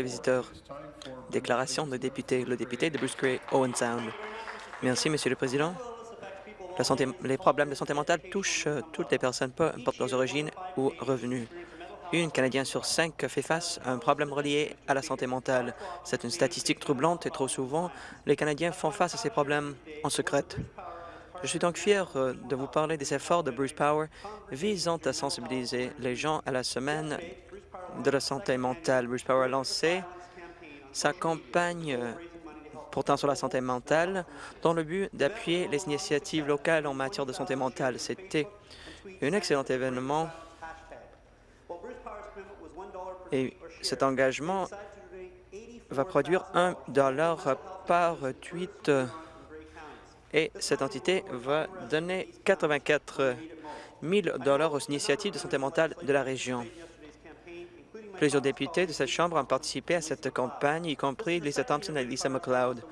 Les visiteurs. Déclaration de député. Le député de Bruce Gray, Owen Sound. Merci, Monsieur le Président. Les problèmes de santé mentale touchent euh, toutes les personnes, peu importe leurs origines ou revenus. Une Canadien sur cinq fait face à un problème relié à la santé mentale. C'est une statistique troublante et trop souvent, les Canadiens font face à ces problèmes en secret. Je suis donc fier euh, de vous parler des efforts de Bruce Power visant à sensibiliser les gens à la semaine de la santé mentale. Bruce Power a lancé sa campagne euh, portant sur la santé mentale dans le but d'appuyer les initiatives locales en matière de santé mentale. C'était un excellent événement et cet engagement va produire un dollar par tweet et cette entité va donner 84 000 dollars aux initiatives de santé mentale de la région. Plusieurs députés de cette Chambre ont participé à cette campagne, y compris Lisa Thompson et Lisa McLeod.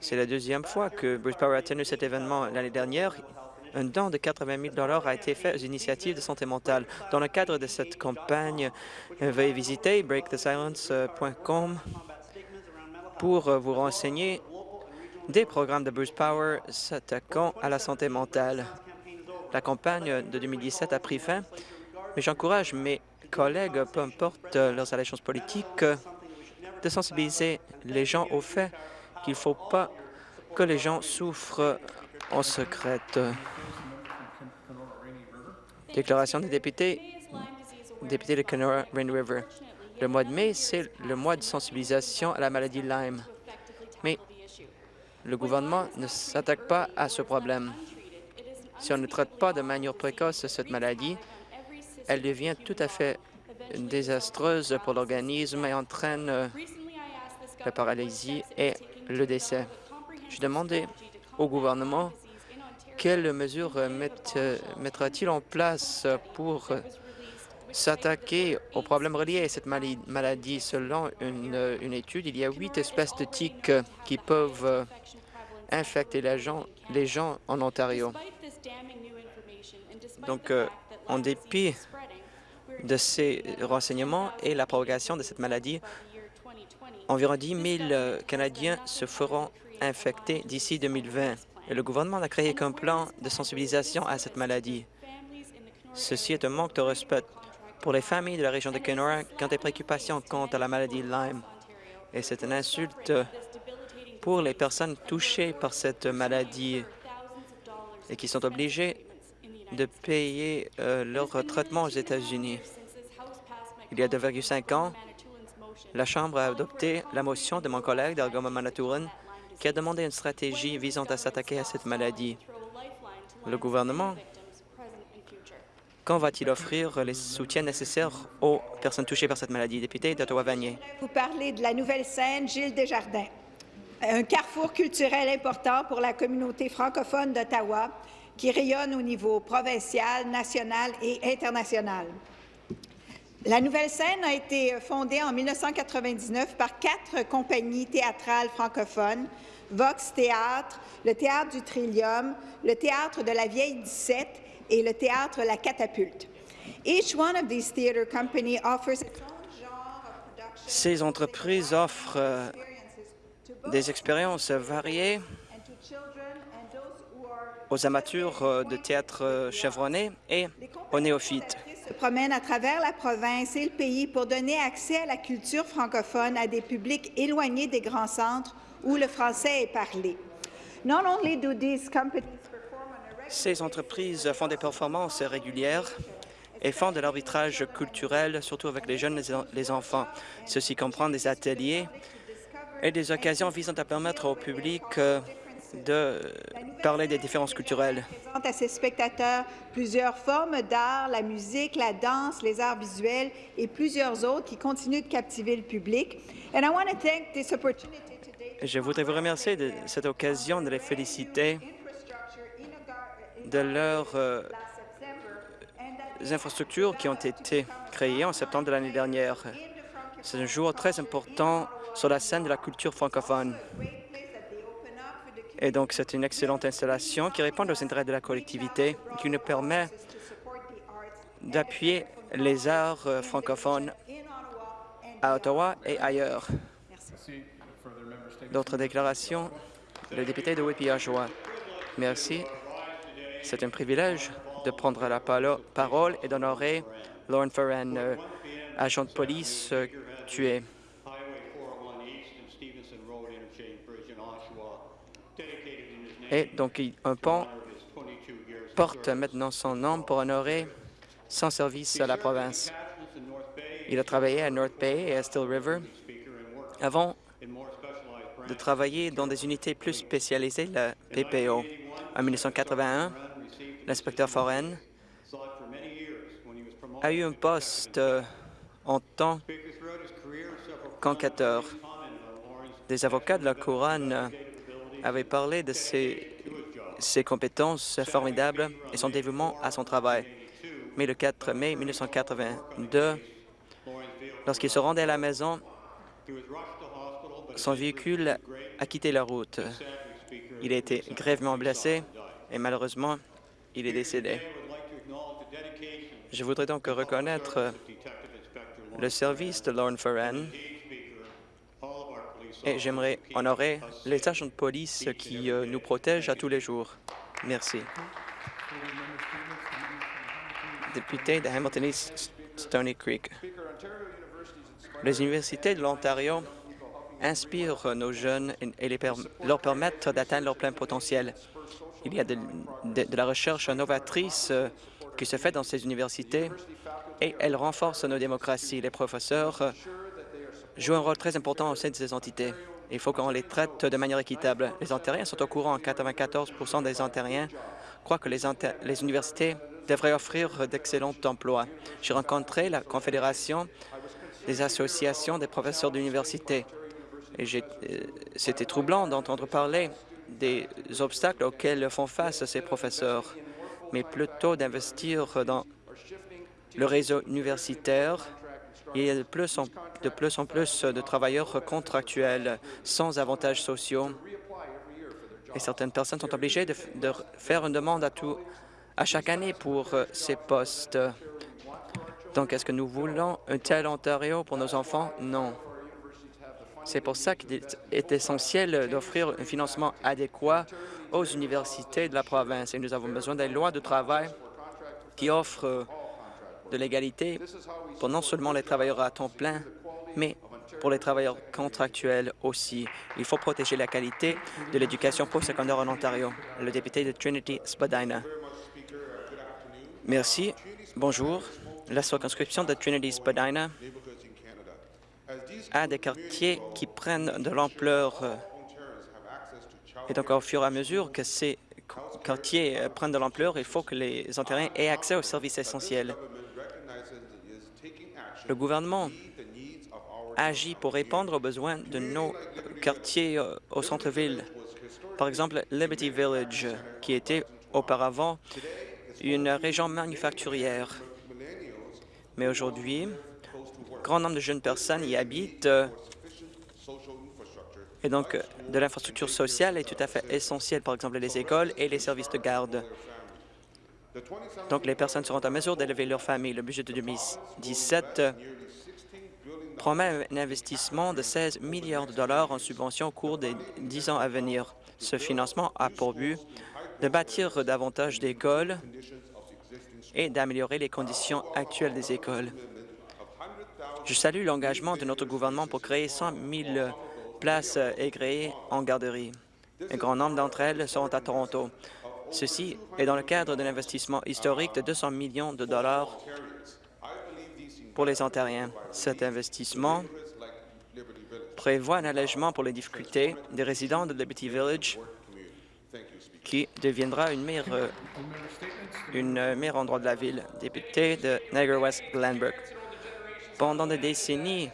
C'est la deuxième fois que Bruce Power a tenu cet événement l'année dernière. Un don de 80 000 a été fait aux initiatives de santé mentale. Dans le cadre de cette campagne, veuillez visiter breakthesilence.com pour vous renseigner des programmes de Bruce Power s'attaquant à la santé mentale. La campagne de 2017 a pris fin, mais j'encourage mes collègues, peu importe leurs allégeances politiques, de sensibiliser les gens au fait qu'il ne faut pas que les gens souffrent en secret. Déclaration des députés, député de Kenora Rain River. Le mois de mai, c'est le mois de sensibilisation à la maladie Lyme. Mais le gouvernement ne s'attaque pas à ce problème. Si on ne traite pas de manière précoce cette maladie, elle devient tout à fait désastreuse pour l'organisme et entraîne euh, la paralysie et le décès. Je demandais au gouvernement quelles mesures euh, mettra-t-il en place pour s'attaquer aux problèmes reliés à cette maladie. Selon une, une, étude, il y a huit espèces de tiques qui peuvent euh, infecter les gens, les gens en Ontario. Donc, en dépit de ces renseignements et la propagation de cette maladie, environ 10 000 euh, Canadiens se feront infecter d'ici 2020. Et le gouvernement a créé un plan de sensibilisation à cette maladie. Ceci est un manque de respect pour les familles de la région de Kenora ont des préoccupations quant à la maladie Lyme. Et c'est une insulte pour les personnes touchées par cette maladie et qui sont obligées de payer euh, leur traitement aux États-Unis. Il y a 2,5 ans, la Chambre a adopté la motion de mon collègue d'Algoma Manatoulin qui a demandé une stratégie visant à s'attaquer à cette maladie. Le gouvernement, quand va-t-il offrir les soutiens nécessaires aux personnes touchées par cette maladie? Député d'Ottawa-Vanier. Vous parlez de la nouvelle scène Gilles Desjardins, un carrefour culturel important pour la communauté francophone d'Ottawa qui rayonne au niveau provincial, national et international. La nouvelle scène a été fondée en 1999 par quatre compagnies théâtrales francophones, Vox Théâtre, le Théâtre du Trillium, le Théâtre de la Vieille 17 et le Théâtre La Catapulte. Ces entreprises offrent euh, des expériences variées aux amateurs euh, de théâtre euh, chevronné et aux néophytes. se promènent à travers la province et le pays pour donner accès à la culture francophone à des publics éloignés des grands centres où le français est parlé. Ces entreprises font des performances régulières et font de l'arbitrage culturel, surtout avec les jeunes et les enfants. Ceci comprend des ateliers et des occasions visant à permettre au public euh, de parler des différences culturelles. présente à ses spectateurs plusieurs formes d'art, la musique, la danse, les arts visuels et plusieurs autres qui continuent de captiver le public. Je voudrais vous remercier de cette occasion de les féliciter de leurs euh, infrastructures qui ont été créées en septembre de l'année dernière. C'est un jour très important sur la scène de la culture francophone. Et donc, c'est une excellente installation qui répond aux intérêts de la collectivité, qui nous permet d'appuyer les arts euh, francophones à Ottawa et ailleurs. D'autres déclarations? Le député de Whitby-Oshawa. Merci. C'est un privilège de prendre la parole et d'honorer Lauren Ferran, euh, agent de police euh, tué. Et donc, un pont porte maintenant son nom pour honorer son service à la province. Il a travaillé à North Bay et à Still River avant de travailler dans des unités plus spécialisées, la PPO. En 1981, l'inspecteur Foren a eu un poste euh, en tant qu'enquêteur. Des avocats de la Couronne avaient parlé de ses, ses compétences formidables et son dévouement à son travail. Mais le 4 mai 1982, lorsqu'il se rendait à la maison, son véhicule a quitté la route. Il a été grèvement blessé et malheureusement, il est décédé. Je voudrais donc reconnaître le service de Lauren Ferran et j'aimerais honorer les agents de police qui euh, nous protègent à tous les jours. Merci. Député de Hamilton East Creek. Les universités de l'Ontario inspirent nos jeunes et les leur permettent d'atteindre leur plein potentiel. Il y a de, de la recherche novatrice euh, qui se fait dans ces universités et elle renforce nos démocraties. Les professeurs euh, jouent un rôle très important au sein de ces entités. Il faut qu'on les traite de manière équitable. Les Ontariens sont au courant. 94% des Ontariens croient que les, universités devraient offrir d'excellents emplois. J'ai rencontré la Confédération des associations des professeurs d'université euh, c'était troublant d'entendre parler des obstacles auxquels font face ces professeurs, mais plutôt d'investir dans le réseau universitaire. Il y a de plus, en, de plus en plus de travailleurs contractuels sans avantages sociaux et certaines personnes sont obligées de, faire une demande à, à chaque année pour euh, ces postes. Donc, est-ce que nous voulons un tel Ontario pour nos enfants? Non. C'est pour ça qu'il est essentiel d'offrir un financement adéquat aux universités de la province. Et nous avons besoin des lois de travail qui offrent euh, de l'égalité pour non seulement les travailleurs à temps plein, mais pour les travailleurs contractuels aussi. Il faut protéger la qualité de l'éducation postsecondaire en Ontario. Le député de Trinity Spadina. Merci. Bonjour. La circonscription de Trinity Spadina à des quartiers qui prennent de l'ampleur. Et donc, au fur et à mesure que ces quartiers prennent de l'ampleur, il faut que les Ontariens aient accès aux services essentiels. Le gouvernement agit pour répondre aux besoins de nos quartiers euh, au centre-ville. Par exemple, Liberty Village, qui était auparavant une région manufacturière. Mais aujourd'hui, grand nombre de jeunes personnes y habitent euh, et donc de l'infrastructure sociale est tout à fait essentielle, par exemple les écoles et les services de garde. Donc les personnes seront en mesure d'élever leur famille. Le budget de 2017 euh, promet un investissement de 16 milliards de dollars en subventions au cours des dix ans à venir. Ce financement a pour but de bâtir davantage d'écoles et d'améliorer les conditions actuelles des écoles. Je salue l'engagement de notre gouvernement pour créer 100 000 places agréées en garderie. Un grand nombre d'entre elles seront à Toronto. Ceci est dans le cadre d'un investissement historique de 200 millions de dollars pour les Ontariens. Cet investissement prévoit un allègement pour les difficultés des résidents de Liberty Village qui deviendra une meilleure, endroit de la ville. Député de Niagara West Glenbrook. Pendant des décennies,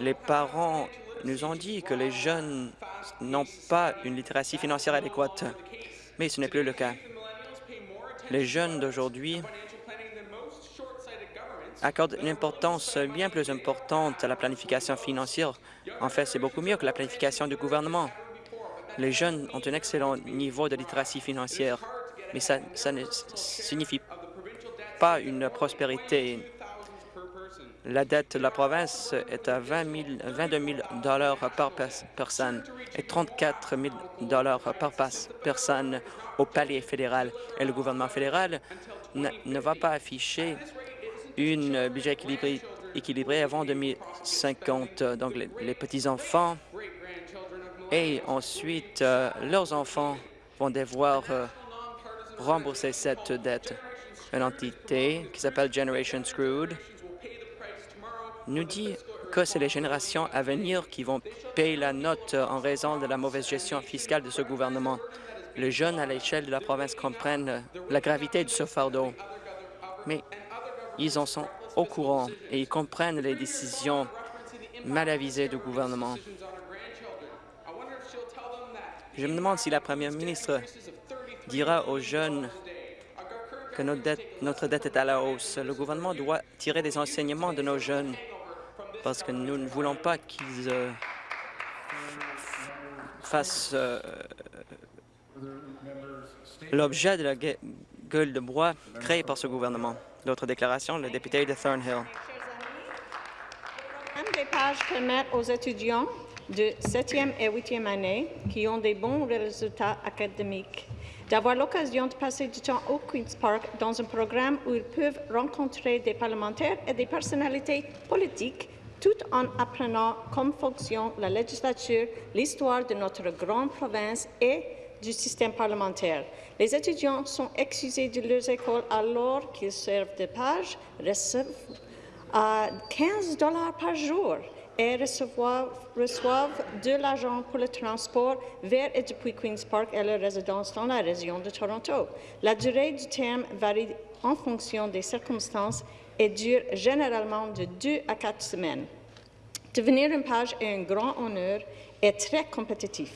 les parents nous ont dit que les jeunes n'ont pas une littératie financière adéquate, mais ce n'est plus le cas. Les jeunes d'aujourd'hui accordent une importance bien plus importante à la planification financière. En fait, c'est beaucoup mieux que la planification du gouvernement. Les jeunes ont un excellent niveau de littératie financière, mais ça, ne signifie pas une prospérité La dette de la province est à 20 000 22 000 par pers- personne et 34 000 par personne au palais fédéral. Et le gouvernement fédéral ne, va pas afficher une budget équilibré, avant 2050. Donc, les, les petits-enfants et ensuite euh, leurs enfants vont devoir euh, rembourser cette dette. Une entité qui s'appelle Generation Screwed nous dit que c'est les générations à venir qui vont payer la note en raison de la mauvaise gestion fiscale de ce gouvernement. Les jeunes à l'échelle de la province comprennent la gravité de ce fardeau, mais ils en sont au courant et ils comprennent les décisions mal avisées du gouvernement. Je me demande si la première ministre dira aux jeunes que notre dette, notre dette est à la hausse. Le gouvernement doit tirer des enseignements de nos jeunes parce que nous ne voulons pas qu'ils euh, fassent euh, l'objet de la gue- gueule de bois créée par ce gouvernement. D'autres déclarations, le député de Thornhill. programme des pages permettent aux étudiants de 7e et 8e année qui ont des bons résultats académiques d'avoir l'occasion de passer du temps au Queen's Park dans un programme où ils peuvent rencontrer des parlementaires et des personnalités politiques tout en apprenant comme fonctionne la législature, l'histoire de notre grande province et du système parlementaire. Les étudiants sont excusés de leurs écoles alors qu'ils servent de page, reçoivent à 15 dollars par jour et recevoir- reçoivent de l'argent pour le transport vers et depuis Queen's Park et leur résidence dans la région de Toronto. La durée du terme varie en fonction des circonstances et dure généralement de deux à quatre semaines. Devenir une page est un grand honneur et très compétitif.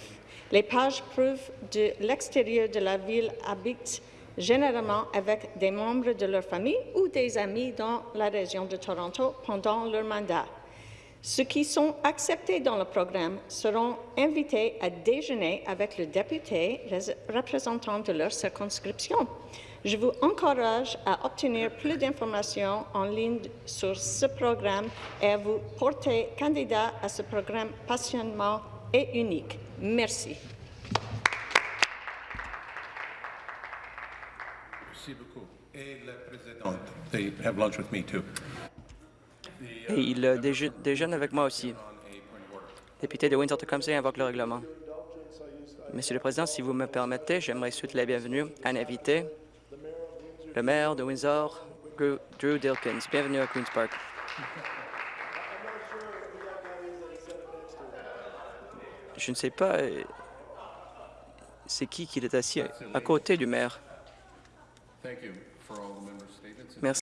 Les pages prouvent de l'extérieur de la ville habitent généralement avec des membres de leur famille ou des amis dans la région de Toronto pendant leur mandat. Ceux qui sont acceptés dans le programme seront invités à déjeuner avec le député rés- représentant de leur circonscription. Je vous encourage à obtenir plus d'informations en ligne sur ce programme et à vous porter candidat à ce programme passionnement et unique. Merci. Merci beaucoup. Et. Et il euh, déje- déjeune avec moi aussi. Député de Windsor-Tecumseh invoque le règlement. Monsieur le Président, si vous me permettez, j'aimerais souhaiter la bienvenue à un invité, le maire de Windsor, Drew Dilkins. Bienvenue à Queen's Park. Je ne sais pas euh, c'est qui qui est assis à côté du maire. Merci.